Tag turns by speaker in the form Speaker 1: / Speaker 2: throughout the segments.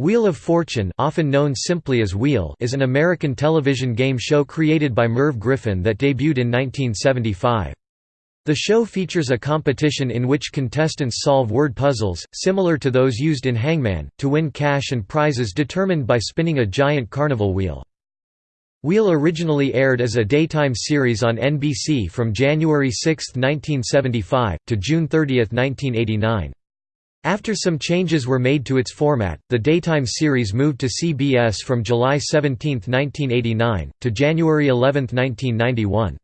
Speaker 1: Wheel of Fortune often known simply as Wheel is an American television game show created by Merv Griffin that debuted in 1975. The show features a competition in which contestants solve word puzzles, similar to those used in Hangman, to win cash and prizes determined by spinning a giant carnival wheel. Wheel originally aired as a daytime series on NBC from January 6, 1975, to June 30, 1989. After some changes were made to its format, the daytime series moved to CBS from July 17, 1989, to January 11, 1991.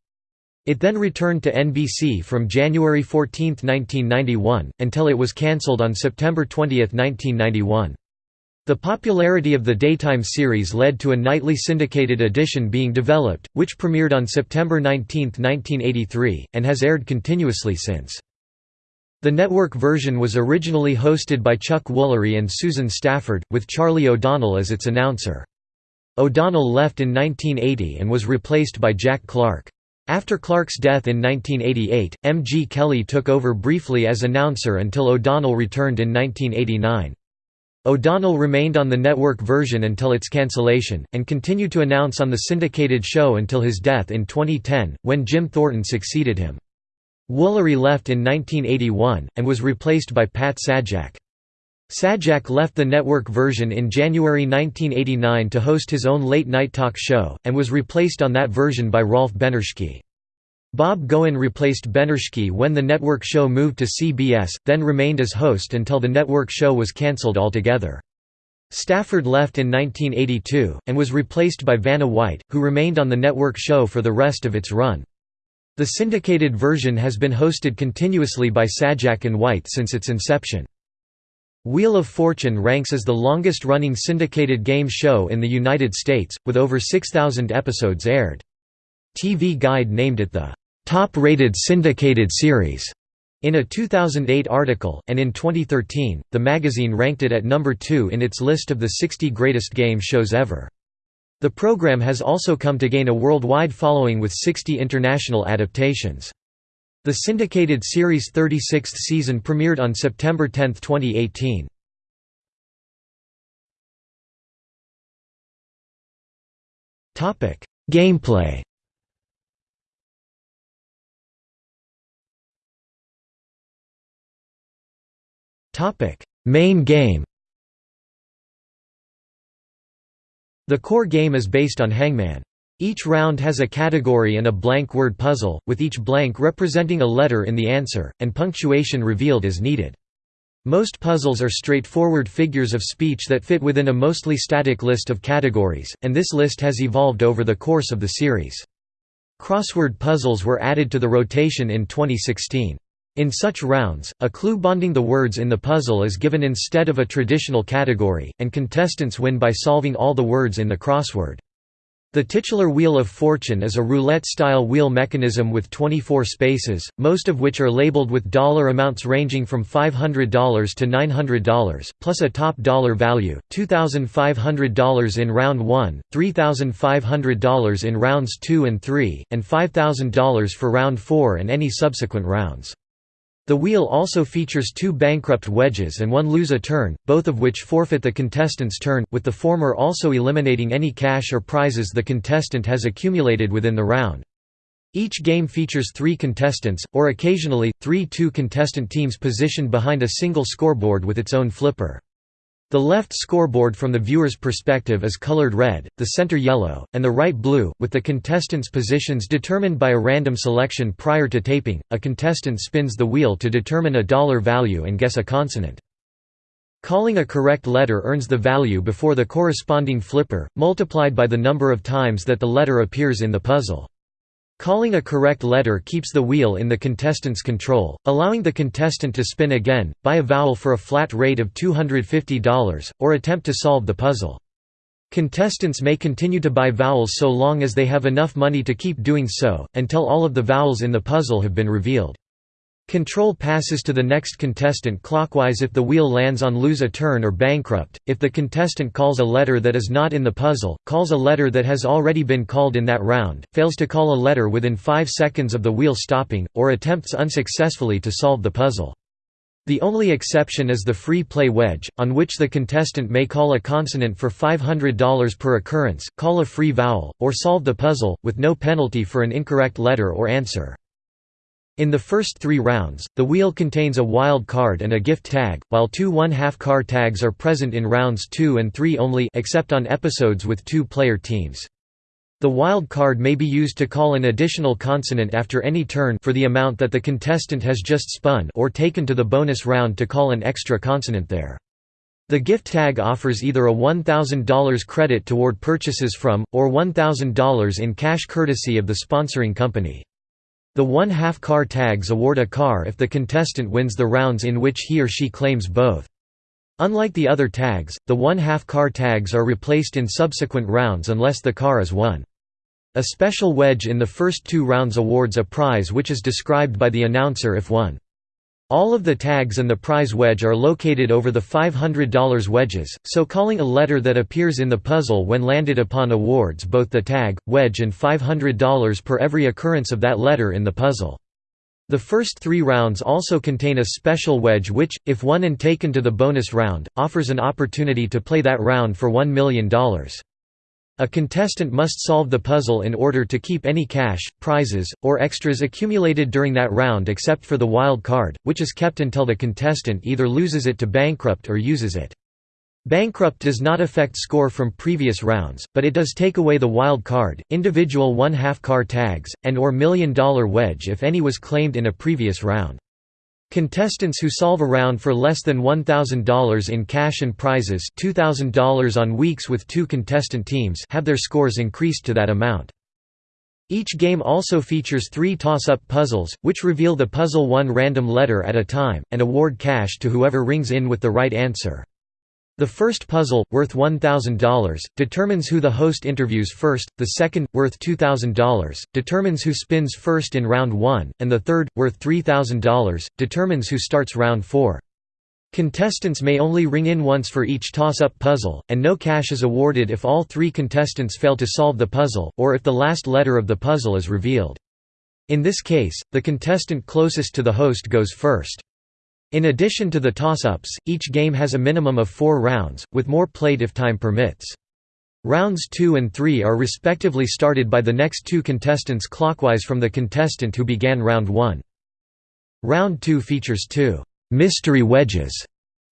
Speaker 1: It then returned to NBC from January 14, 1991, until it was cancelled on September 20, 1991. The popularity of the daytime series led to a nightly syndicated edition being developed, which premiered on September 19, 1983, and has aired continuously since. The network version was originally hosted by Chuck Woolery and Susan Stafford, with Charlie O'Donnell as its announcer. O'Donnell left in 1980 and was replaced by Jack Clark. After Clark's death in 1988, M. G. Kelly took over briefly as announcer until O'Donnell returned in 1989. O'Donnell remained on the network version until its cancellation, and continued to announce on the syndicated show until his death in 2010, when Jim Thornton succeeded him. Woolery left in 1981, and was replaced by Pat Sajak. Sajak left the network version in January 1989 to host his own late-night talk show, and was replaced on that version by Rolf Benirschke. Bob Goen replaced Benirschke when the network show moved to CBS, then remained as host until the network show was cancelled altogether. Stafford left in 1982, and was replaced by Vanna White, who remained on the network show for the rest of its run. The syndicated version has been hosted continuously by Sajak and White since its inception. Wheel of Fortune ranks as the longest-running syndicated game show in the United States, with over 6,000 episodes aired. TV Guide named it the top-rated syndicated series in a 2008 article, and in 2013, the magazine ranked it at number 2 in its list of the 60 greatest game shows ever. The program has also come to gain a worldwide following with 60 international adaptations. The syndicated series' 36th season premiered on September 10, 2018. Gameplay Main game The core game is based on Hangman. Each round has a category and a blank word puzzle, with each blank representing a letter in the answer, and punctuation revealed as needed. Most puzzles are straightforward figures of speech that fit within a mostly static list of categories, and this list has evolved over the course of the series. Crossword puzzles were added to the rotation in 2016. In such rounds, a clue bonding the words in the puzzle is given instead of a traditional category, and contestants win by solving all the words in the crossword. The titular Wheel of Fortune is a roulette-style wheel mechanism with 24 spaces, most of which are labeled with dollar amounts ranging from $500 to $900, plus a top dollar value, $2,500 in round 1, $3,500 in rounds 2 and 3, and $5,000 for round 4 and any subsequent rounds. The wheel also features two bankrupt wedges and one lose a turn, both of which forfeit the contestant's turn, with the former also eliminating any cash or prizes the contestant has accumulated within the round. Each game features three contestants, or occasionally, three two-contestant teams positioned behind a single scoreboard with its own flipper. The left scoreboard from the viewer's perspective is colored red, the center yellow, and the right blue, with the contestants' positions determined by a random selection prior to taping. A contestant spins the wheel to determine a dollar value and guess a consonant. Calling a correct letter earns the value before the corresponding flipper, multiplied by the number of times that the letter appears in the puzzle. Calling a correct letter keeps the wheel in the contestant's control, allowing the contestant to spin again, buy a vowel for a flat rate of $250, or attempt to solve the puzzle. Contestants may continue to buy vowels so long as they have enough money to keep doing so, until all of the vowels in the puzzle have been revealed. Control passes to the next contestant clockwise if the wheel lands on lose a turn or bankrupt. If the contestant calls a letter that is not in the puzzle, calls a letter that has already been called in that round, fails to call a letter within 5 seconds of the wheel stopping, or attempts unsuccessfully to solve the puzzle. The only exception is the free play wedge, on which the contestant may call a consonant for $500 per occurrence, call a free vowel, or solve the puzzle, with no penalty for an incorrect letter or answer. In the first three rounds, the wheel contains a wild card and a gift tag, while two one-half car tags are present in rounds 2 and 3 only except on episodes with two-player teams. The wild card may be used to call an additional consonant after any turn for the amount that the contestant has just spun or taken to the bonus round to call an extra consonant there. The gift tag offers either a $1,000 credit toward purchases from, or $1,000 in cash courtesy of the sponsoring company. The one-half car tags award a car if the contestant wins the rounds in which he or she claims both. Unlike the other tags, the one-half car tags are replaced in subsequent rounds unless the car is won. A special wedge in the first two rounds awards a prize which is described by the announcer if won. All of the tags and the prize wedge are located over the $500 wedges, so calling a letter that appears in the puzzle when landed upon awards both the tag, wedge and $500 per every occurrence of that letter in the puzzle. The first three rounds also contain a special wedge which, if won and taken to the bonus round, offers an opportunity to play that round for $1 million. A contestant must solve the puzzle in order to keep any cash, prizes, or extras accumulated during that round except for the wild card, which is kept until the contestant either loses it to bankrupt or uses it. Bankrupt does not affect score from previous rounds, but it does take away the wild card, individual one-half car tags, and or million-dollar wedge if any was claimed in a previous round. Contestants who solve a round for less than $1,000 in cash and prizes $2,000 on weeks with two contestant teams have their scores increased to that amount. Each game also features three toss-up puzzles, which reveal the puzzle one random letter at a time, and award cash to whoever rings in with the right answer. The first puzzle, worth $1,000, determines who the host interviews first, the second, worth $2,000, determines who spins first in round 1, and the third, worth $3,000, determines who starts round 4. Contestants may only ring in once for each toss-up puzzle, and no cash is awarded if all three contestants fail to solve the puzzle, or if the last letter of the puzzle is revealed. In this case, the contestant closest to the host goes first. In addition to the toss-ups, each game has a minimum of four rounds, with more played if time permits. Rounds 2 and 3 are respectively started by the next two contestants clockwise from the contestant who began round 1. Round 2 features two «mystery wedges»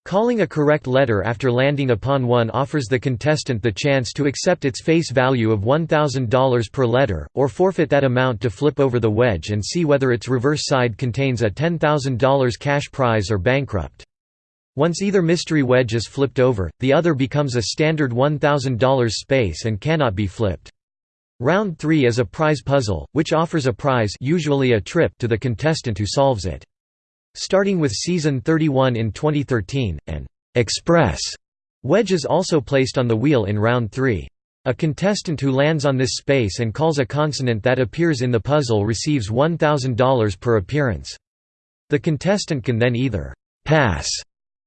Speaker 1: Calling a correct letter after landing upon one offers the contestant the chance to accept its face value of $1,000 per letter, or forfeit that amount to flip over the wedge and see whether its reverse side contains a $10,000 cash prize or bankrupt. Once either mystery wedge is flipped over, the other becomes a standard $1,000 space and cannot be flipped. Round 3 is a prize puzzle, which offers a prize usually a trip to the contestant who solves it. Starting with season 31 in 2013, an «express» wedge is also placed on the wheel in round 3. A contestant who lands on this space and calls a consonant that appears in the puzzle receives $1,000 per appearance. The contestant can then either «pass»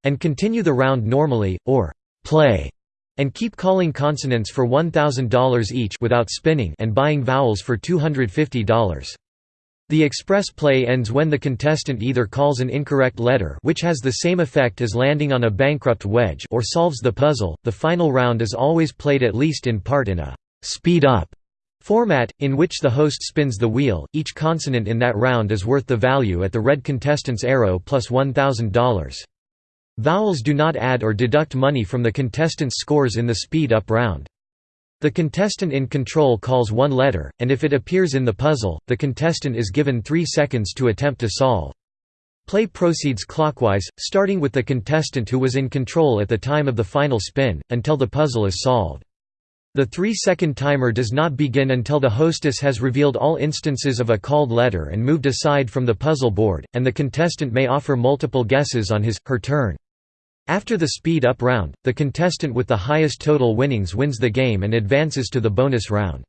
Speaker 1: and continue the round normally, or «play» and keep calling consonants for $1,000 each without spinning and buying vowels for $250. The express play ends when the contestant either calls an incorrect letter which has the same effect as landing on a bankrupt wedge or solves the puzzle. The final round is always played at least in part in a speed up format, in which the host spins the wheel. Each consonant in that round is worth the value at the red contestant's arrow plus $1,000. Vowels do not add or deduct money from the contestant's scores in the speed up round. The contestant in control calls one letter, and if it appears in the puzzle, the contestant is given three seconds to attempt to solve. Play proceeds clockwise, starting with the contestant who was in control at the time of the final spin, until the puzzle is solved. The three-second timer does not begin until the hostess has revealed all instances of a called letter and moved aside from the puzzle board, and the contestant may offer multiple guesses on his, her turn. After the speed-up round, the contestant with the highest total winnings wins the game and advances to the bonus round.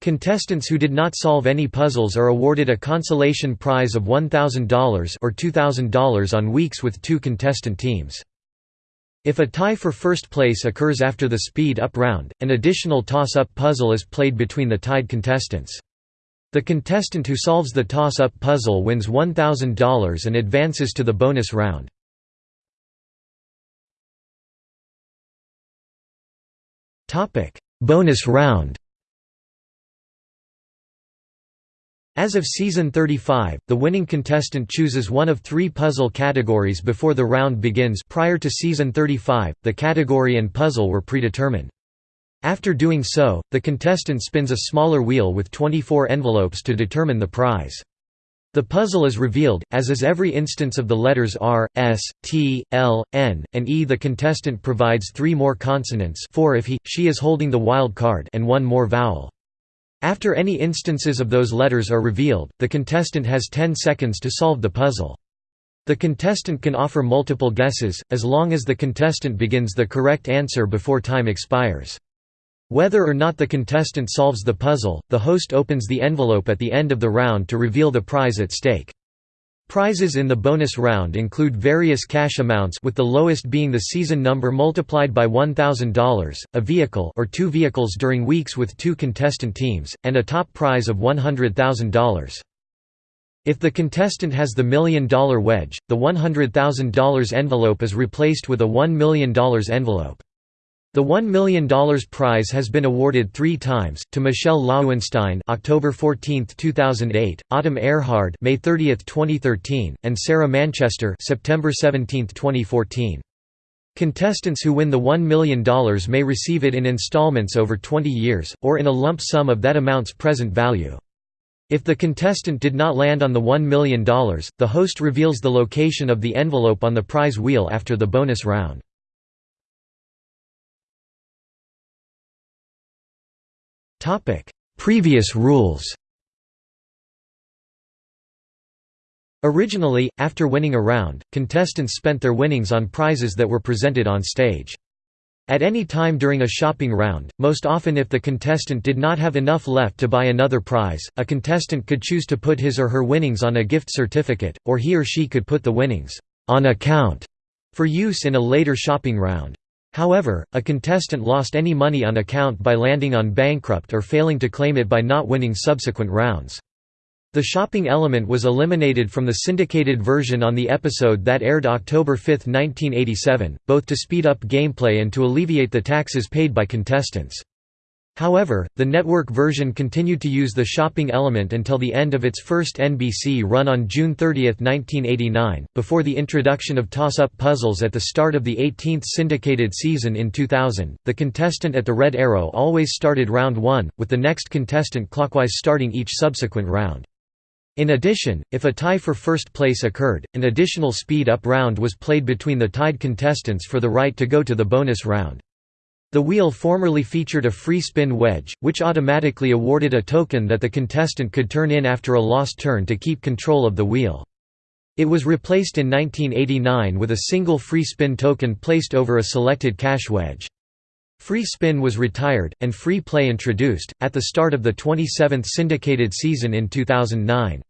Speaker 1: Contestants who did not solve any puzzles are awarded a consolation prize of $1,000 or $2,000 on weeks with two contestant teams. If a tie for first place occurs after the speed-up round, an additional toss-up puzzle is played between the tied contestants. The contestant who solves the toss-up puzzle wins $1,000 and advances to the bonus round. Bonus round As of season 35, the winning contestant chooses one of three puzzle categories before the round begins prior to season 35, the category and puzzle were predetermined. After doing so, the contestant spins a smaller wheel with 24 envelopes to determine the prize. The puzzle is revealed, as is every instance of the letters R, S, T, L, N, and E. The contestant provides three more consonants four if he, she is holding the wild card and one more vowel. After any instances of those letters are revealed, the contestant has 10 seconds to solve the puzzle. The contestant can offer multiple guesses, as long as the contestant begins the correct answer before time expires. Whether or not the contestant solves the puzzle, the host opens the envelope at the end of the round to reveal the prize at stake. Prizes in the bonus round include various cash amounts with the lowest being the season number multiplied by $1,000, a vehicle or two vehicles during weeks with two contestant teams, and a top prize of $100,000. If the contestant has the million dollar wedge, the $100,000 envelope is replaced with a $1 million envelope. The $1 million prize has been awarded three times, to Michelle Loewenstein October 14, 2008, Autumn Erhard May 30, 2013, and Sarah Manchester September 17, 2014. Contestants who win the $1 million may receive it in installments over 20 years, or in a lump sum of that amount's present value. If the contestant did not land on the $1 million, the host reveals the location of the envelope on the prize wheel after the bonus round. Topic: Previous rules. Originally, after winning a round, contestants spent their winnings on prizes that were presented on stage. At any time during a shopping round, most often if the contestant did not have enough left to buy another prize, a contestant could choose to put his or her winnings on a gift certificate, or he or she could put the winnings on account for use in a later shopping round. However, a contestant lost any money on account by landing on bankrupt or failing to claim it by not winning subsequent rounds. The shopping element was eliminated from the syndicated version on the episode that aired October 5, 1987, both to speed up gameplay and to alleviate the taxes paid by contestants. However, the network version continued to use the shopping element until the end of its first NBC run on June 30, 1989, before the introduction of toss-up puzzles at the start of the 18th syndicated season in 2000. The contestant at the red arrow always started round 1, with the next contestant clockwise starting each subsequent round. In addition, if a tie for first place occurred, an additional speed-up round was played between the tied contestants for the right to go to the bonus round. The wheel formerly featured a free spin wedge, which automatically awarded a token that the contestant could turn in after a lost turn to keep control of the wheel. It was replaced in 1989 with a single free spin token placed over a selected cash wedge. Free spin was retired, and free play introduced, at the start of the 27th syndicated season in 2009.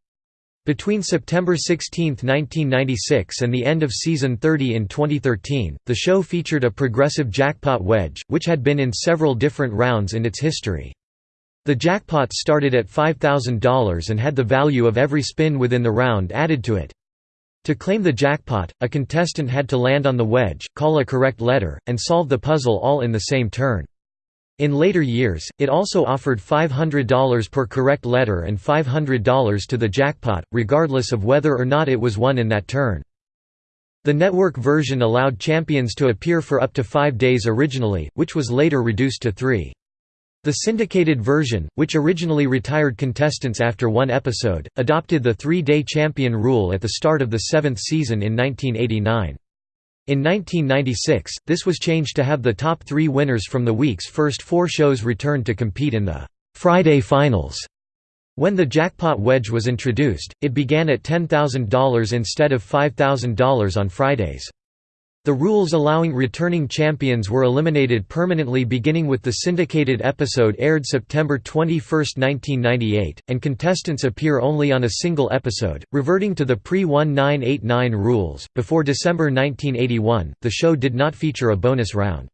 Speaker 1: Between September 16, 1996 and the end of season 30 in 2013, the show featured a progressive jackpot wedge, which had been in several different rounds in its history. The jackpot started at $5,000 and had the value of every spin within the round added to it. To claim the jackpot, a contestant had to land on the wedge, call a correct letter, and solve the puzzle all in the same turn. In later years, it also offered $500 per correct letter and $500 to the jackpot, regardless of whether or not it was won in that turn. The network version allowed champions to appear for up to five days originally, which was later reduced to three. The syndicated version, which originally retired contestants after one episode, adopted the three-day champion rule at the start of the seventh season in 1989. In 1996, this was changed to have the top three winners from the week's first four shows return to compete in the Friday Finals. When the jackpot wedge was introduced, it began at $10,000 instead of $5,000 on Fridays. The rules allowing returning champions were eliminated permanently beginning with the syndicated episode aired September 21, 1998, and contestants appear only on a single episode, reverting to the pre-1989 rules. Before December 1981, the show did not feature a bonus round.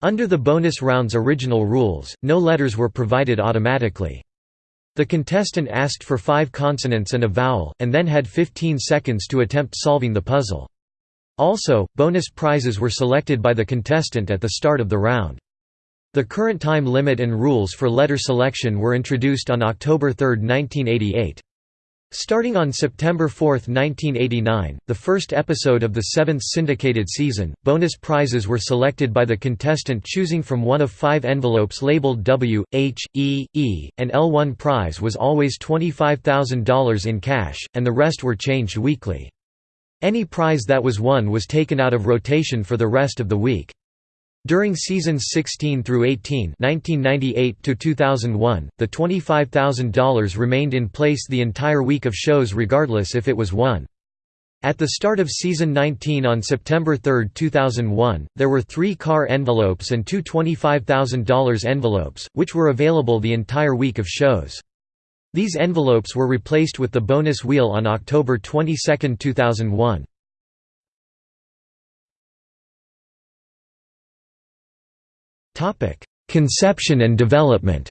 Speaker 1: Under the bonus round's original rules, no letters were provided automatically. The contestant asked for five consonants and a vowel, and then had 15 seconds to attempt solving the puzzle. Also, bonus prizes were selected by the contestant at the start of the round. The current time limit and rules for letter selection were introduced on October 3, 1988. Starting on September 4, 1989, the first episode of the seventh syndicated season, bonus prizes were selected by the contestant choosing from one of five envelopes labeled W, H, E, E, and L1 prize was always $25,000 in cash, and the rest were changed weekly. Any prize that was won was taken out of rotation for the rest of the week. During seasons 16 through 18, 1998 to 2001, the $25,000 remained in place the entire week of shows regardless if it was won. At the start of season 19 on September 3, 2001, there were three car envelopes and two $25,000 envelopes, which were available the entire week of shows. These envelopes were replaced with the bonus wheel on October 22, 2001. Conception and development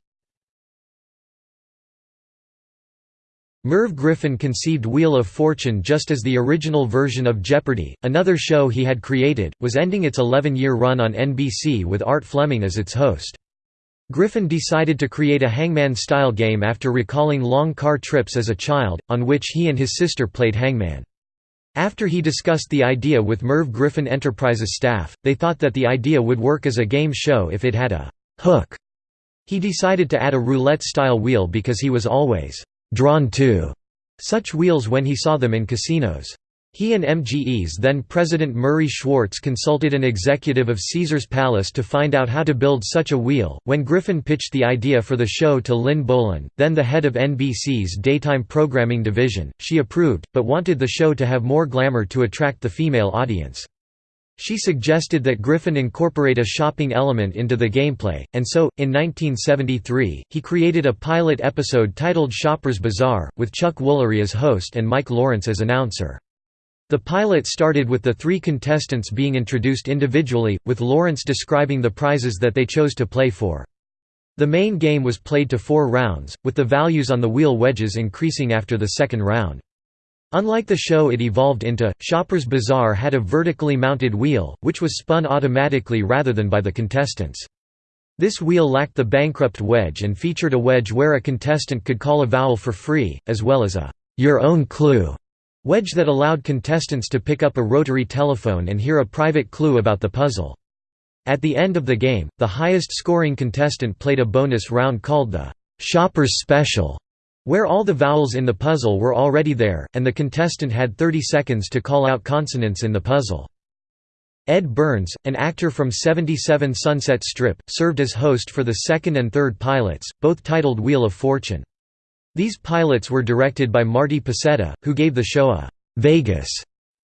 Speaker 1: Merv Griffin conceived Wheel of Fortune just as the original version of Jeopardy! another show he had created, was ending its 11-year run on NBC with Art Fleming as its host. Griffin decided to create a hangman-style game after recalling long car trips as a child, on which he and his sister played hangman. After he discussed the idea with Merv Griffin Enterprises staff, they thought that the idea would work as a game show if it had a «hook». He decided to add a roulette-style wheel because he was always «drawn to» such wheels when he saw them in casinos. He and MGE's then-President Murray Schwartz consulted an executive of Caesar's Palace to find out how to build such a wheel. When Griffin pitched the idea for the show to Lin Bolen, then the head of NBC's daytime programming division, she approved, but wanted the show to have more glamour to attract the female audience. She suggested that Griffin incorporate a shopping element into the gameplay, and so, in 1973, he created a pilot episode titled Shopper's Bazaar, with Chuck Woolery as host and Mike Lawrence as announcer. The pilot started with the three contestants being introduced individually, with Lawrence describing the prizes that they chose to play for. The main game was played to four rounds, with the values on the wheel wedges increasing after the second round. Unlike the show it evolved into, Shopper's Bazaar had a vertically mounted wheel, which was spun automatically rather than by the contestants. This wheel lacked the bankrupt wedge and featured a wedge where a contestant could call a vowel for free, as well as a «your own clue» Wedge that allowed contestants to pick up a rotary telephone and hear a private clue about the puzzle. At the end of the game, the highest scoring contestant played a bonus round called the «Shopper's Special», where all the vowels in the puzzle were already there, and the contestant had 30 seconds to call out consonants in the puzzle. Edd Byrnes, an actor from 77 Sunset Strip, served as host for the second and third pilots, both titled Wheel of Fortune. These pilots were directed by Marty Pasetta, who gave the show a «Vegas»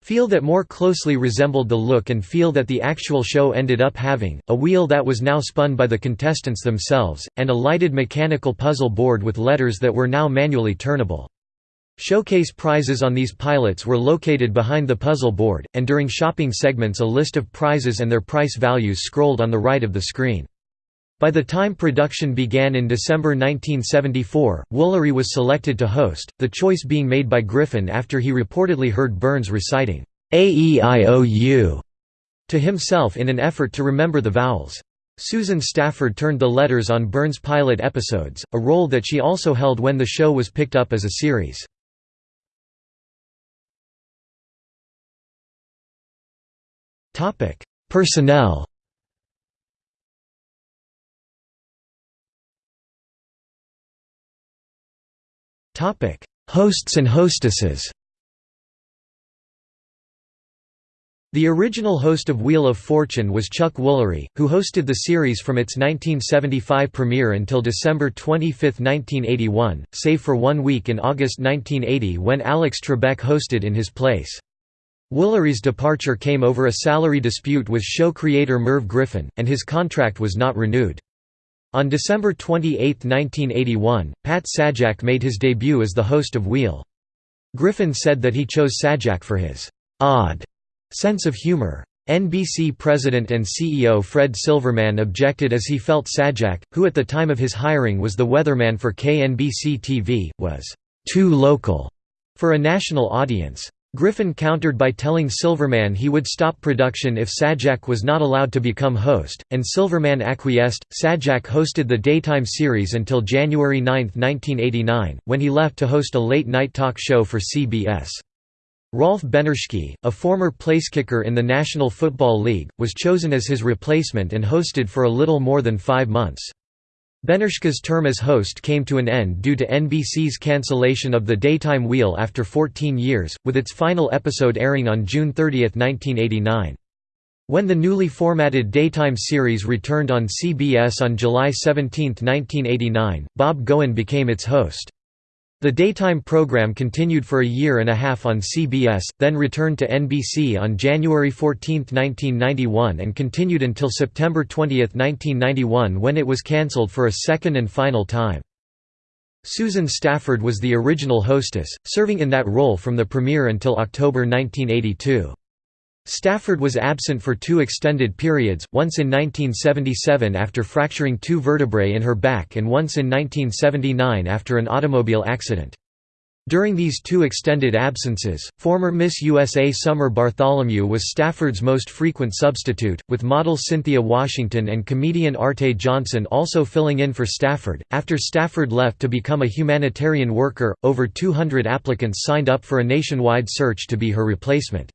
Speaker 1: feel that more closely resembled the look and feel that the actual show ended up having, a wheel that was now spun by the contestants themselves, and a lighted mechanical puzzle board with letters that were now manually turnable. Showcase prizes on these pilots were located behind the puzzle board, and during shopping segments a list of prizes and their price values scrolled on the right of the screen. By the time production began in December 1974, Woolery was selected to host, the choice being made by Griffin after he reportedly heard Byrnes reciting, A-E-I-O-U, to himself in an effort to remember the vowels. Susan Stafford turned the letters on Byrnes' pilot episodes, a role that she also held when the show was picked up as a series. Personnel Topic: Hosts and hostesses. The original host of Wheel of Fortune was Chuck Woolery, who hosted the series from its 1975 premiere until December 25, 1981, save for one week in August 1980 when Alex Trebek hosted in his place. Woolery's departure came over a salary dispute with show creator Merv Griffin, and his contract was not renewed. On December 28, 1981, Pat Sajak made his debut as the host of Wheel. Griffin said that he chose Sajak for his «odd» sense of humor. NBC president and CEO Fred Silverman objected as he felt Sajak, who at the time of his hiring was the weatherman for KNBC TV, was «too local» for a national audience. Griffin countered by telling Silverman he would stop production if Sajak was not allowed to become host, and Silverman acquiesced. Sajak hosted the daytime series until January 9, 1989, when he left to host a late night talk show for CBS. Rolf Benirschke, a former placekicker in the National Football League, was chosen as his replacement and hosted for a little more than five months. Benirschke's term as host came to an end due to NBC's cancellation of the Daytime Wheel after 14 years, with its final episode airing on June 30, 1989. When the newly formatted daytime series returned on CBS on July 17, 1989, Bob Goen became its host. The daytime program continued for a year and a half on CBS, then returned to NBC on January 14, 1991 and continued until September 20, 1991 when it was cancelled for a second and final time. Susan Stafford was the original hostess, serving in that role from the premiere until October 1982. Stafford was absent for two extended periods, once in 1977 after fracturing two vertebrae in her back and once in 1979 after an automobile accident. During these two extended absences, former Miss USA Summer Bartholomew was Stafford's most frequent substitute, with model Cynthia Washington and comedian Arte Johnson also filling in for Stafford. After Stafford left to become a humanitarian worker, over 200 applicants signed up for a nationwide search to be her replacement.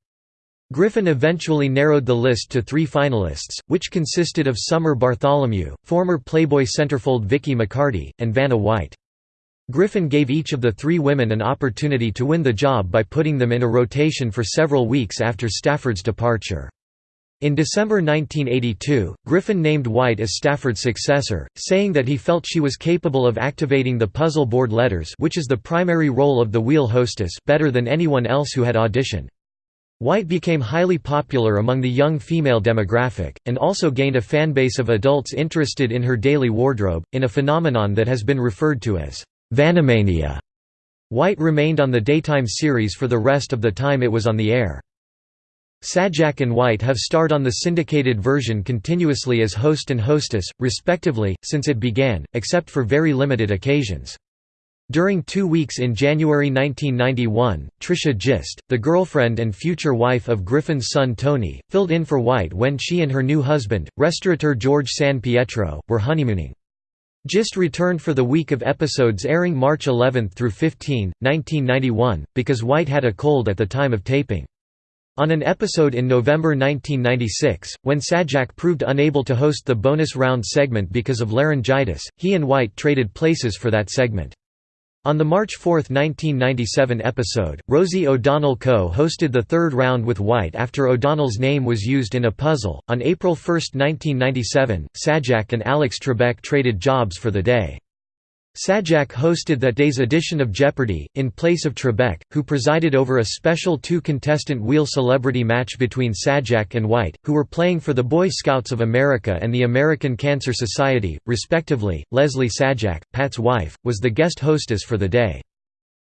Speaker 1: Griffin eventually narrowed the list to three finalists, which consisted of Summer Bartholomew, former Playboy centerfold Vicky McCarty, and Vanna White. Griffin gave each of the three women an opportunity to win the job by putting them in a rotation for several weeks after Stafford's departure. In December 1982, Griffin named White as Stafford's successor, saying that he felt she was capable of activating the puzzle board letters which is the primary role of the wheel hostess better than anyone else who had auditioned. White became highly popular among the young female demographic, and also gained a fanbase of adults interested in her daily wardrobe, in a phenomenon that has been referred to as Vannamania. White remained on the daytime series for the rest of the time it was on the air. Sajak and White have starred on the syndicated version continuously as host and hostess, respectively, since it began, except for very limited occasions. During two weeks in January 1991, Tricia Gist, the girlfriend and future wife of Griffin's son Tony, filled in for White when she and her new husband, restaurateur George San Pietro, were honeymooning. Gist returned for the week of episodes airing March 11 through 15, 1991, because White had a cold at the time of taping. On an episode in November 1996, when Sajak proved unable to host the bonus round segment because of laryngitis, he and White traded places for that segment. On the March 4, 1997 episode, Rosie O'Donnell co-hosted the third round with White after O'Donnell's name was used in a puzzle. On April 1, 1997, Sajak and Alex Trebek traded jobs for the day. Sajak hosted that day's edition of Jeopardy! in place of Trebek, who presided over a special two-contestant wheel celebrity match between Sajak and White, who were playing for the Boy Scouts of America and the American Cancer Society, respectively. Leslie Sajak, Pat's wife, was the guest hostess for the day.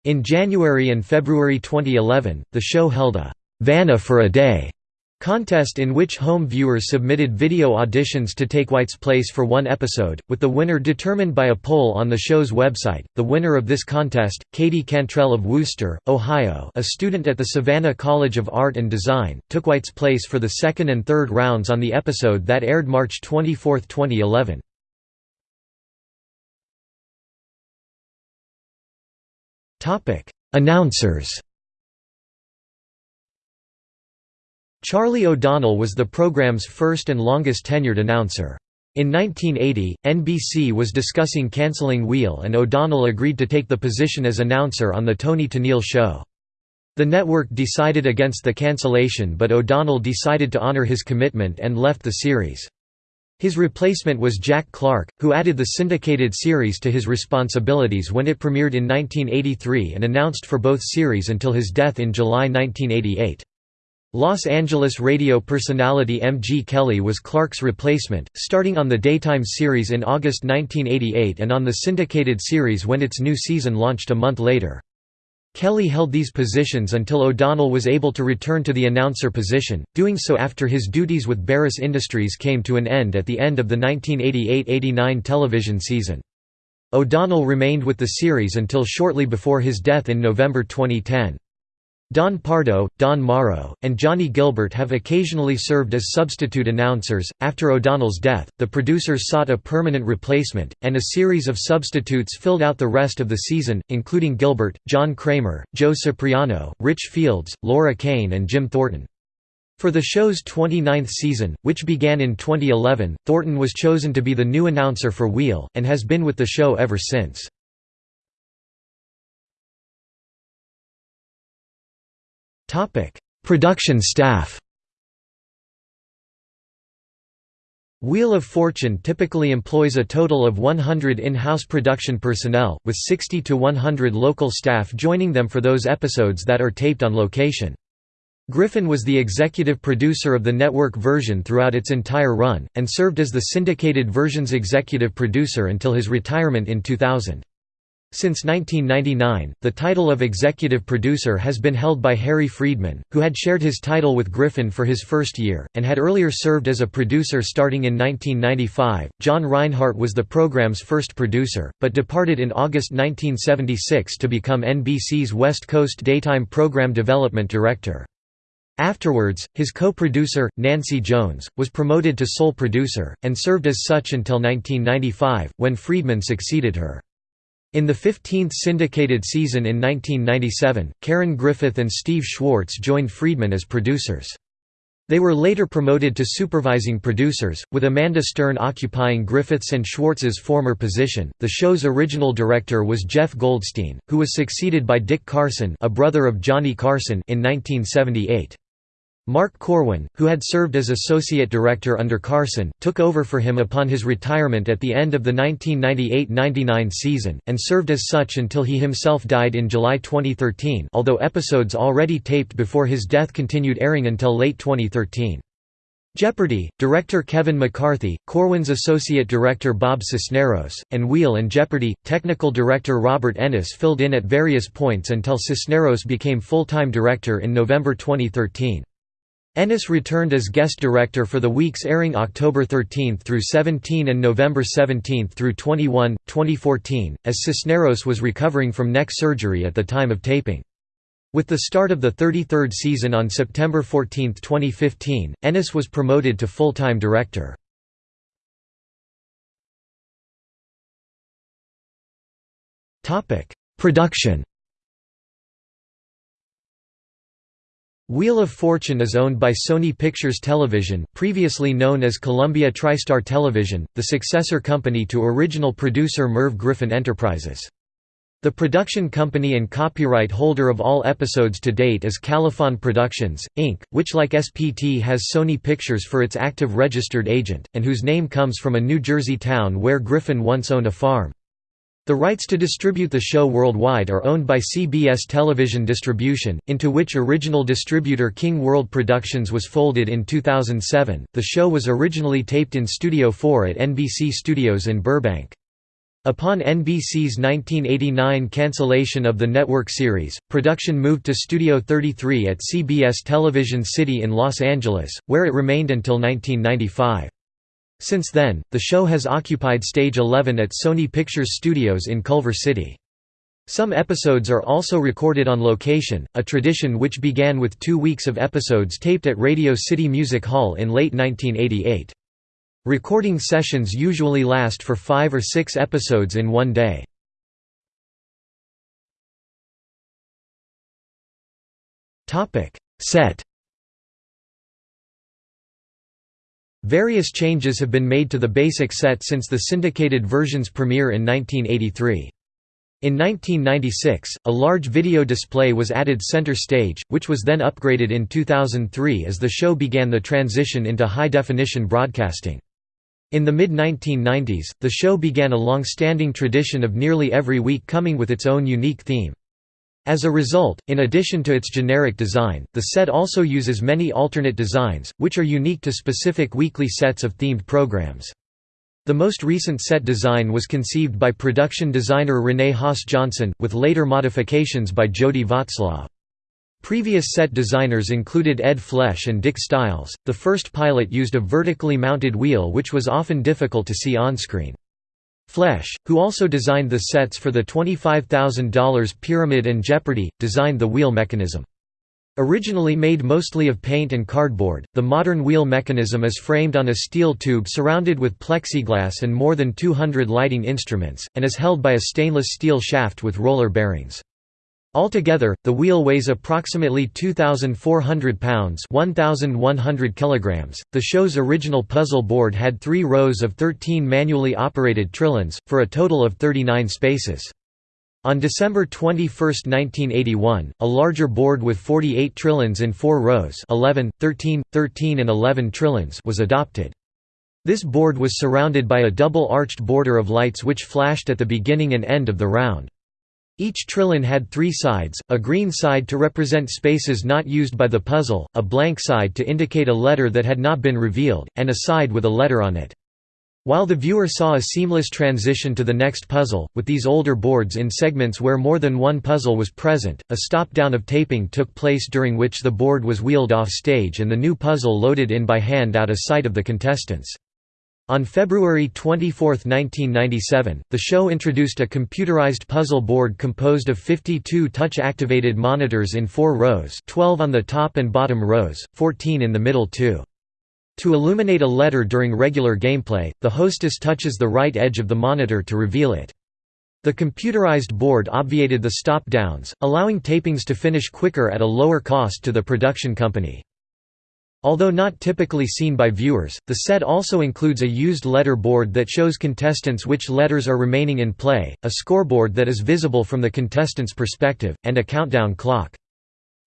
Speaker 1: In January and February 2011, the show held a «Vanna for a Day» Contest in which home viewers submitted video auditions to take White's place for one episode, with the winner determined by a poll on the show's website. The winner of this contest, Katie Cantrell of Wooster, Ohio, a student at the Savannah College of Art and Design, took White's place for the second and third rounds on the episode that aired March 24, 2011. Topic: Announcers Charlie O'Donnell was the program's first and longest tenured announcer. In 1980, NBC was discussing cancelling Wheel and O'Donnell agreed to take the position as announcer on The Toni Tennille Show. The network decided against the cancellation but O'Donnell decided to honor his commitment and left the series. His replacement was Jack Clark, who added the syndicated series to his responsibilities when it premiered in 1983 and announced for both series until his death in July 1988. Los Angeles radio personality M. G. Kelly was Clark's replacement, starting on the daytime series in August 1988 and on the syndicated series when its new season launched a month later. Kelly held these positions until O'Donnell was able to return to the announcer position, doing so after his duties with Barris Industries came to an end at the end of the 1988–89 television season. O'Donnell remained with the series until shortly before his death in November 2010. Don Pardo, Don Morrow, and Johnny Gilbert have occasionally served as substitute announcers. After O'Donnell's death, the producers sought a permanent replacement, and a series of substitutes filled out the rest of the season, including Gilbert, John Kramer, Joe Cipriano, Rich Fields, Lora Cain, and Jim Thornton. For the show's 29th season, which began in 2011, Thornton was chosen to be the new announcer for Wheel, and has been with the show ever since. Topic: Production staff. Wheel of Fortune typically employs a total of 100 in-house production personnel, with 60 to 100 local staff joining them for those episodes that are taped on location. Griffin was the executive producer of the network version throughout its entire run, and served as the syndicated version's executive producer until his retirement in 2000. Since 1999, the title of executive producer has been held by Harry Friedman, who had shared his title with Griffin for his first year, and had earlier served as a producer starting in 1995. John Reinhart was the program's first producer, but departed in August 1976 to become NBC's West Coast Daytime Program Development Director. Afterwards, his co-producer, Nancy Jones, was promoted to sole producer, and served as such until 1995, when Friedman succeeded her. In the 15th syndicated season in 1997, Karen Griffith and Steve Schwartz joined Friedman as producers. They were later promoted to supervising producers, with Amanda Stern occupying Griffith's and Schwartz's former position. The show's original director was Jeff Goldstein, who was succeeded by Dick Carson, a brother of Johnny Carson, in 1978. Mark Corwin, who had served as associate director under Carson, took over for him upon his retirement at the end of the 1998–99 season, and served as such until he himself died in July 2013 although episodes already taped before his death continued airing until late 2013. Jeopardy! Director Kevin McCarthy, Corwin's associate director Bob Cisneros, and Wheel and Jeopardy! technical director Robert Ennis filled in at various points until Cisneros became full-time director in November 2013. Ennis returned as guest director for the weeks airing October 13 through 17 and November 17 through 21, 2014, as Cisneros was recovering from neck surgery at the time of taping. With the start of the 33rd season on September 14, 2015, Ennis was promoted to full-time director. Production Wheel of Fortune is owned by Sony Pictures Television, previously known as Columbia TriStar Television, the successor company to original producer Merv Griffin Enterprises. The production company and copyright holder of all episodes to date is Califon Productions, Inc., which like SPT has Sony Pictures for its active registered agent, and whose name comes from a New Jersey town where Griffin once owned a farm. The rights to distribute the show worldwide are owned by CBS Television Distribution, into which original distributor King World Productions was folded in 2007. The show was originally taped in Studio 4 at NBC Studios in Burbank. Upon NBC's 1989 cancellation of the network series, production moved to Studio 33 at CBS Television City in Los Angeles, where it remained until 1995. Since then, the show has occupied Stage 11 at Sony Pictures Studios in Culver City. Some episodes are also recorded on location, a tradition which began with two weeks of episodes taped at Radio City Music Hall in late 1988. Recording sessions usually last for five or six episodes in one day. Set Various changes have been made to the basic set since the syndicated version's premiere in 1983. In 1996, a large video display was added center stage, which was then upgraded in 2003 as the show began the transition into high-definition broadcasting. In the mid-1990s, the show began a long-standing tradition of nearly every week coming with its own unique theme. As a result, in addition to its generic design, the set also uses many alternate designs, which are unique to specific weekly sets of themed programs. The most recent set design was conceived by production designer Renee Haas Johnson, with later modifications by Jody Václav. Previous set designers included Ed Flesch and Dick Stiles. The first pilot used a vertically mounted wheel which was often difficult to see on-screen. Flesch, who also designed the sets for the $25,000 Pyramid and Jeopardy! designed the wheel mechanism. Originally made mostly of paint and cardboard, the modern wheel mechanism is framed on a steel tube surrounded with plexiglass and more than 200 lighting instruments, and is held by a stainless steel shaft with roller bearings. Altogether, the wheel weighs approximately 2,400 pounds 1,100 kilograms. .The show's original puzzle board had three rows of 13 manually operated trilons, for a total of 39 spaces. On December 21, 1981, a larger board with 48 trilons in four rows 11, 13, 13 and 11 trilons was adopted. This board was surrounded by a double-arched border of lights which flashed at the beginning and end of the round. Each trilon had three sides, a green side to represent spaces not used by the puzzle, a blank side to indicate a letter that had not been revealed, and a side with a letter on it. While the viewer saw a seamless transition to the next puzzle, with these older boards in segments where more than one puzzle was present, a stop-down of taping took place during which the board was wheeled off stage and the new puzzle loaded in by hand out of sight of the contestants. On February 24, 1997, the show introduced a computerized puzzle board composed of 52 touch-activated monitors in four rows 12 on the top and bottom rows, 14 in the middle two. To illuminate a letter during regular gameplay, the hostess touches the right edge of the monitor to reveal it. The computerized board obviated the stop-downs, allowing tapings to finish quicker at a lower cost to the production company. Although not typically seen by viewers, the set also includes a used letter board that shows contestants which letters are remaining in play, a scoreboard that is visible from the contestant's perspective, and a countdown clock.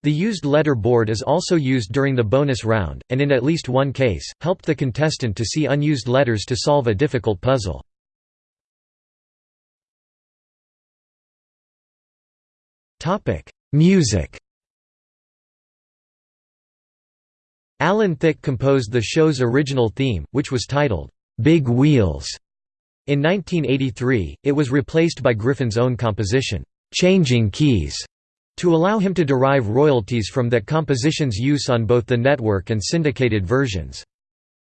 Speaker 1: The used letter board is also used during the bonus round, and in at least one case, helped the contestant to see unused letters to solve a difficult puzzle. Music Alan Thicke composed the show's original theme, which was titled, "'Big Wheels". In 1983, it was replaced by Griffin's own composition, "'Changing Keys' to allow him to derive royalties from that composition's use on both the network and syndicated versions.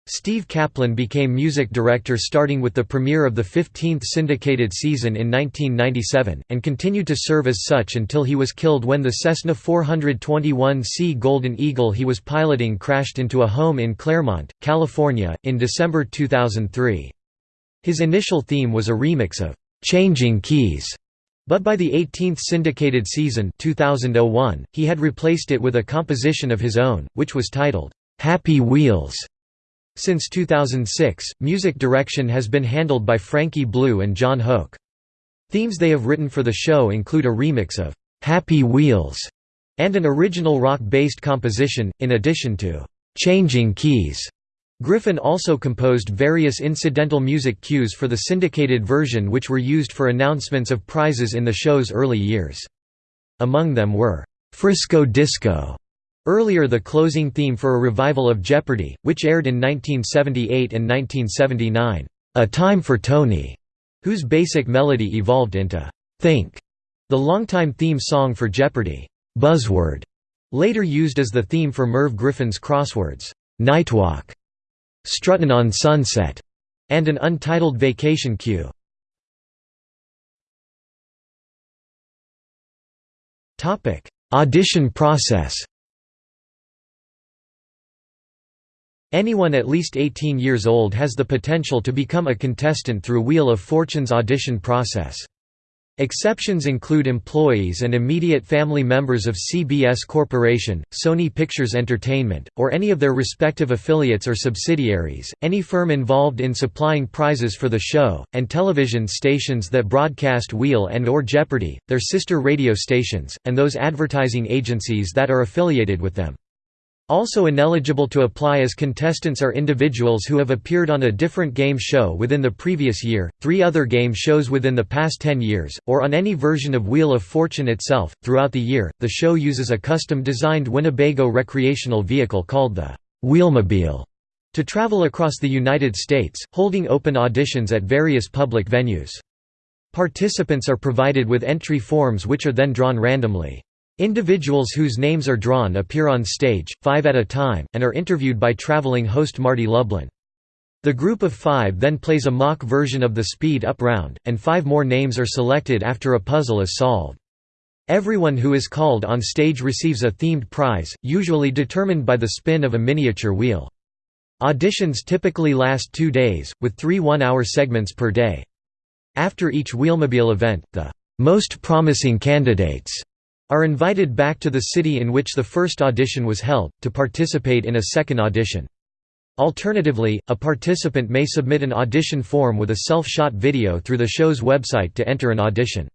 Speaker 1: Steve Kaplan became music director starting with the premiere of the 15th syndicated season in 1997, and continued to serve as such until he was killed when the Cessna 421C Golden Eagle he was piloting crashed into a home in Claremont, California, in December 2003. His initial theme was a remix of "'Changing Keys' But by the 18th syndicated season 2001, he had replaced it with a composition of his own, which was titled, "'Happy Wheels". Since 2006, music direction has been handled by Frankie Blue and John Hoke. Themes they have written for the show include a remix of "'Happy Wheels' and an original rock-based composition, in addition to "'Changing Keys' Griffin also composed various incidental music cues for the syndicated version which were used for announcements of prizes in the show's early years. Among them were, "'Frisco Disco' earlier the closing theme for a revival of Jeopardy!, which aired in 1978 and 1979, "'A Time for Tony' whose basic melody evolved into "'Think' the longtime theme song for Jeopardy! Buzzword! later used as the theme for Merv Griffin's crosswords, Nightwalk! Struttin' on Sunset, and an untitled vacation cue. Audition process. Anyone at least 18 years old has the potential to become a contestant through Wheel of Fortune's audition process. Exceptions include employees and immediate family members of CBS Corporation, Sony Pictures Entertainment, or any of their respective affiliates or subsidiaries, any firm involved in supplying prizes for the show, and television stations that broadcast Wheel and or Jeopardy, their sister radio stations, and those advertising agencies that are affiliated with them. Also ineligible to apply as contestants are individuals who have appeared on a different game show within the previous year, three other game shows within the past 10 years, or on any version of Wheel of Fortune itself. Throughout the year, the show uses a custom designed Winnebago recreational vehicle called the Wheelmobile to travel across the United States, holding open auditions at various public venues. Participants are provided with entry forms which are then drawn randomly. Individuals whose names are drawn appear on stage, five at a time, and are interviewed by traveling host Marty Lublin. The group of five then plays a mock version of the speed-up round, and five more names are selected after a puzzle is solved. Everyone who is called on stage receives a themed prize, usually determined by the spin of a miniature wheel. Auditions typically last two days, with three one-hour segments per day. After each Wheelmobile event, the most promising candidates are invited back to the city in which the first audition was held, to participate in a second audition. Alternatively, a participant may submit an audition form with a self-shot video through the show's website to enter an audition.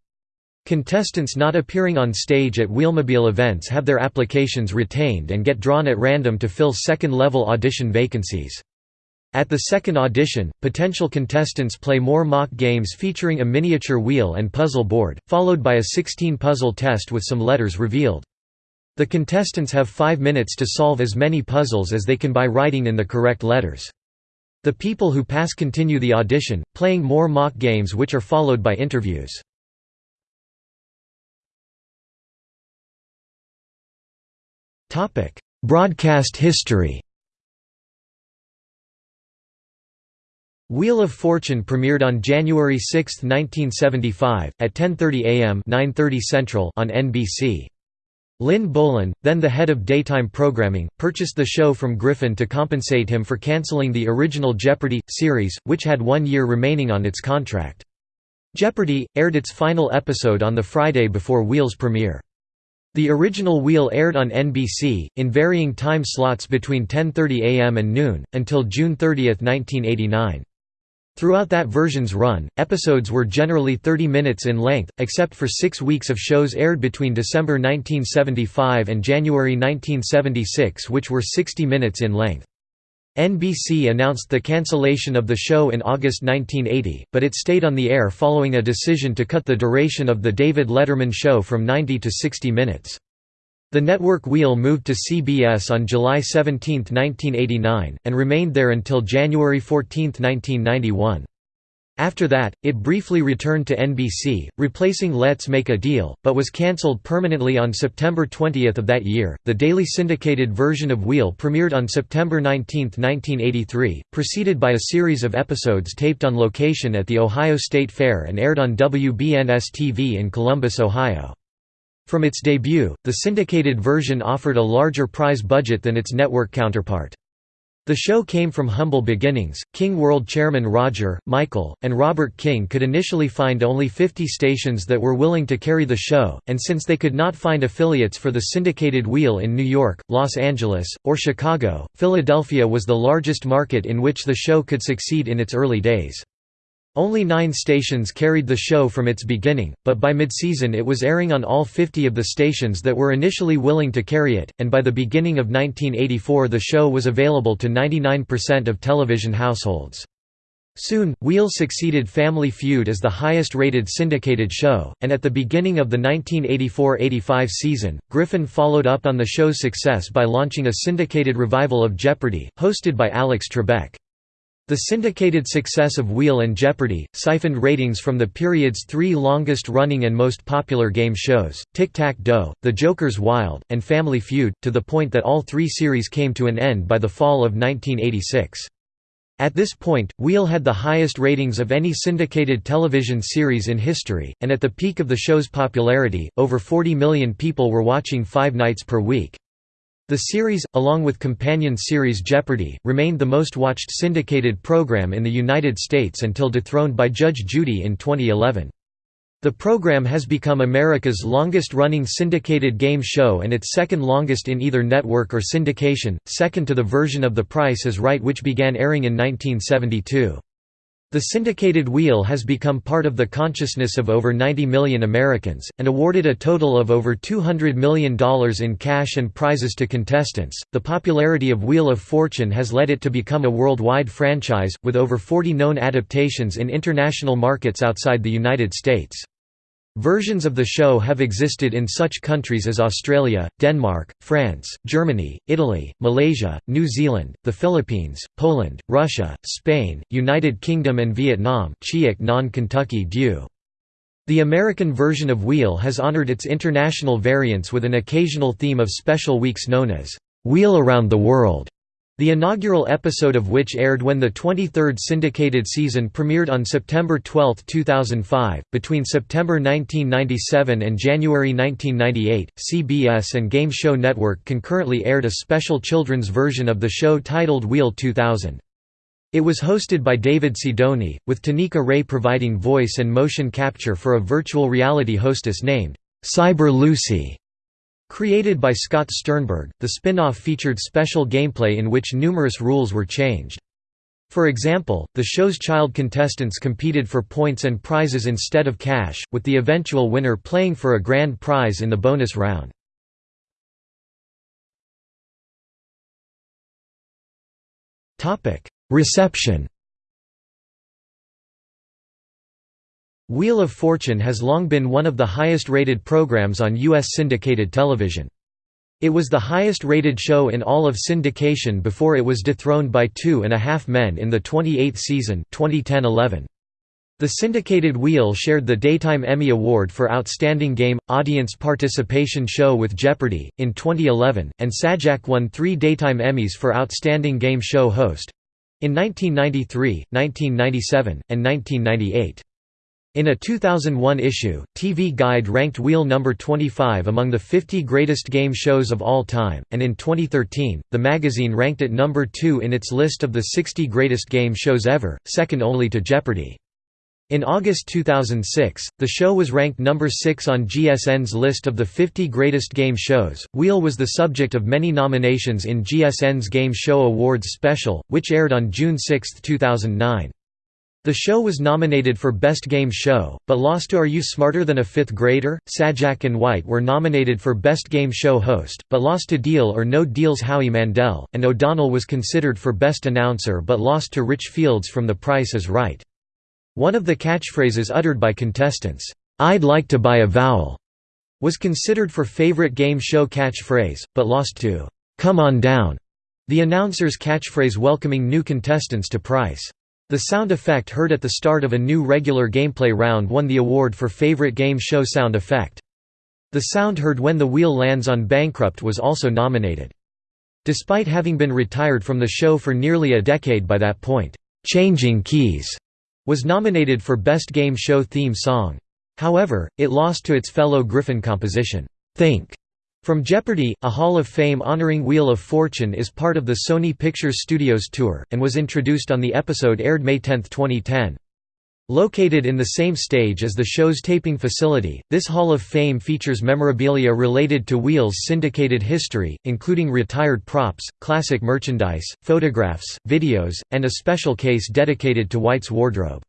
Speaker 1: Contestants not appearing on stage at Wheelmobile events have their applications retained and get drawn at random to fill second-level audition vacancies. At the second audition, potential contestants play more mock games featuring a miniature wheel and puzzle board, followed by a 16-puzzle test with some letters revealed. The contestants have five minutes to solve as many puzzles as they can by writing in the correct letters. The people who pass continue the audition, playing more mock games which are followed by interviews. Broadcast history. Wheel of Fortune premiered on January 6, 1975, at 10:30 a.m. (9:30 Central) on NBC. Lin Bolen, then the head of daytime programming, purchased the show from Griffin to compensate him for canceling the original Jeopardy! series, which had one year remaining on its contract. Jeopardy! aired its final episode on the Friday before Wheel's premiere. The original Wheel aired on NBC, in varying time slots between 10.30 am and noon, until June 30, 1989. Throughout that version's run, episodes were generally 30 minutes in length, except for six weeks of shows aired between December 1975 and January 1976 which were 60 minutes in length. NBC announced the cancellation of the show in August 1980, but it stayed on the air following a decision to cut the duration of The David Letterman Show from 90 to 60 minutes. The network wheel moved to CBS on July 17, 1989, and remained there until January 14, 1991. After that, it briefly returned to NBC, replacing Let's Make a Deal, but was cancelled permanently on September 20 of that year. The daily syndicated version of Wheel premiered on September 19, 1983, preceded by a series of episodes taped on location at the Ohio State Fair and aired on WBNS-TV in Columbus, Ohio. From its debut, the syndicated version offered a larger prize budget than its network counterpart. The show came from humble beginnings. King World chairman Roger, Michael, and Robert King could initially find only 50 stations that were willing to carry the show, and since they could not find affiliates for the syndicated wheel in New York, Los Angeles, or Chicago, Philadelphia was the largest market in which the show could succeed in its early days. Only nine stations carried the show from its beginning, but by mid-season it was airing on all 50 of the stations that were initially willing to carry it, and by the beginning of 1984 the show was available to 99% of television households. Soon, Wheel succeeded Family Feud as the highest-rated syndicated show, and at the beginning of the 1984–85 season, Griffin followed up on the show's success by launching a syndicated revival of Jeopardy! hosted by Alex Trebek. The syndicated success of Wheel and Jeopardy! siphoned ratings from the period's three longest-running and most popular game shows, Tic-Tac-Dough, The Joker's Wild, and Family Feud, to the point that all three series came to an end by the fall of 1986. At this point, Wheel had the highest ratings of any syndicated television series in history, and at the peak of the show's popularity, over 40 million people were watching five nights per week. The series, along with companion series Jeopardy! remained the most watched syndicated program in the United States until dethroned by Judge Judy in 2011. The program has become America's longest-running syndicated game show and its second longest in either network or syndication, second to the version of The Price is Right which began airing in 1972. The syndicated wheel has become part of the consciousness of over 90 million Americans, and awarded a total of over $200 million in cash and prizes to contestants. The popularity of Wheel of Fortune has led it to become a worldwide franchise, with over 40 known adaptations in international markets outside the United States. Versions of the show have existed in such countries as Australia, Denmark, France, Germany, Italy, Malaysia, New Zealand, the Philippines, Poland, Russia, Spain, United Kingdom and Vietnam. The American version of Wheel has honored its international variants with an occasional theme of special weeks known as, "'Wheel Around the World'". The inaugural episode of which aired when the 23rd syndicated season premiered on September 12, 2005. Between September 1997 and January 1998, CBS and Game Show Network concurrently aired a special children's version of the show titled Wheel 2000. It was hosted by David Sidoni, with Tanika Ray providing voice and motion capture for a virtual reality hostess named Cyber Lucy. Created by Scott Sternberg, the spin-off featured special gameplay in which numerous rules were changed. For example, the show's child contestants competed for points and prizes instead of cash, with the eventual winner playing for a grand prize in the bonus round. Reception Wheel of Fortune has long been one of the highest-rated programs on U.S. syndicated television. It was the highest-rated show in all of syndication before it was dethroned by Two and a Half Men in the 28th season 2010-11. The syndicated Wheel shared the Daytime Emmy Award for Outstanding Game – Audience Participation Show with Jeopardy! in 2011, and Sajak won three Daytime Emmys for Outstanding Game Show Host—in 1993, 1997, and 1998. In a 2001 issue, TV Guide ranked Wheel number 25 among the 50 greatest game shows of all time, and in 2013, the magazine ranked it number 2 in its list of the 60 greatest game shows ever, second only to Jeopardy! In August 2006, the show was ranked number 6 on GSN's list of the 50 greatest game shows. Wheel was the subject of many nominations in GSN's Game Show Awards special, which aired on June 6, 2009. The show was nominated for Best Game Show, but lost to Are You Smarter Than a Fifth Grader? Sajak and White were nominated for Best Game Show Host, but lost to Deal or No Deal's Howie Mandel, and O'Donnell was considered for Best Announcer but lost to Rich Fields from The Price is Right. One of the catchphrases uttered by contestants, "'I'd like to buy a vowel' was considered for favorite game show catchphrase, but lost to "'Come on down' the announcer's catchphrase welcoming new contestants to Price. The sound effect heard at the start of a new regular gameplay round won the award for favorite game show sound effect. The sound heard when the wheel lands on Bankrupt was also nominated. Despite having been retired from the show for nearly a decade by that point, "'Changing Keys' was nominated for Best Game Show Theme Song. However, it lost to its fellow Griffin composition, "'Think' From Jeopardy! A Hall of Fame honoring Wheel of Fortune is part of the Sony Pictures Studios tour, and was introduced on the episode aired May 10, 2010. Located in the same stage as the show's taping facility, this Hall of Fame features memorabilia related to Wheel's syndicated history, including retired props, classic merchandise, photographs, videos, and a special case dedicated to White's wardrobe.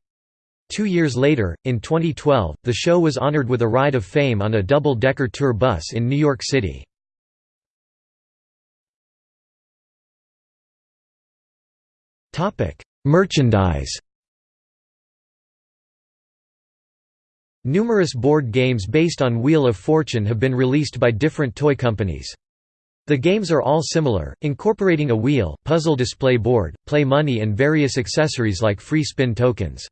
Speaker 1: Two years later, in 2012, the show was honored with a Ride of Fame on a double-decker tour bus in New York City. Merchandise Numerous board games based on Wheel of Fortune have been released by different toy companies. The games are all similar, incorporating a wheel, puzzle display board, play money and various accessories like free spin tokens.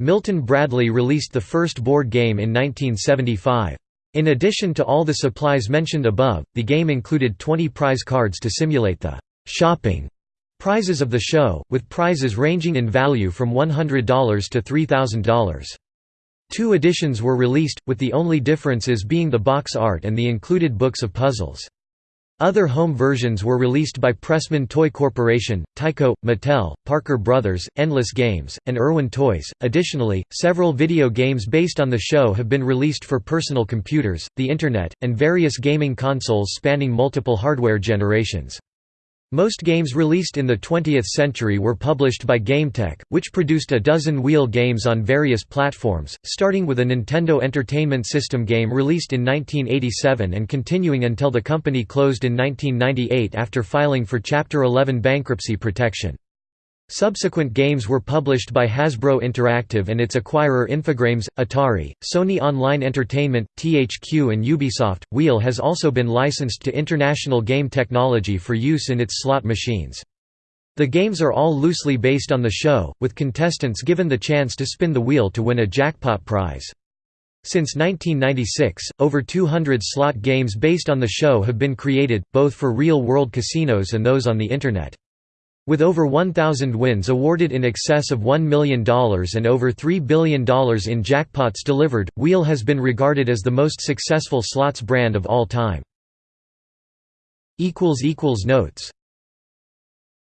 Speaker 1: Milton Bradley released the first board game in 1975. In addition to all the supplies mentioned above, the game included 20 prize cards to simulate the «shopping» prizes of the show, with prizes ranging in value from $100 to $3,000. Two editions were released, with the only differences being the box art and the included books of puzzles. Other home versions were released by Pressman Toy Corporation, Tyco, Mattel, Parker Brothers, Endless Games, and Irwin Toys. Additionally, several video games based on the show have been released for personal computers, the Internet, and various gaming consoles spanning multiple hardware generations. Most games released in the 20th century were published by GameTek, which produced a dozen wheel games on various platforms, starting with a Nintendo Entertainment System game released in 1987 and continuing until the company closed in 1998 after filing for Chapter 11 bankruptcy protection. Subsequent games were published by Hasbro Interactive and its acquirer Infogrames, Atari, Sony Online Entertainment, THQ and Ubisoft. Wheel has also been licensed to International Game Technology for use in its slot machines. The games are all loosely based on the show, with contestants given the chance to spin the wheel to win a jackpot prize. Since 1996, over 200 slot games based on the show have been created, both for real-world casinos and those on the Internet. With over 1,000 wins awarded in excess of $1 million and over $3 billion in jackpots delivered, Wheel has been regarded as the most successful slots brand of all time. Notes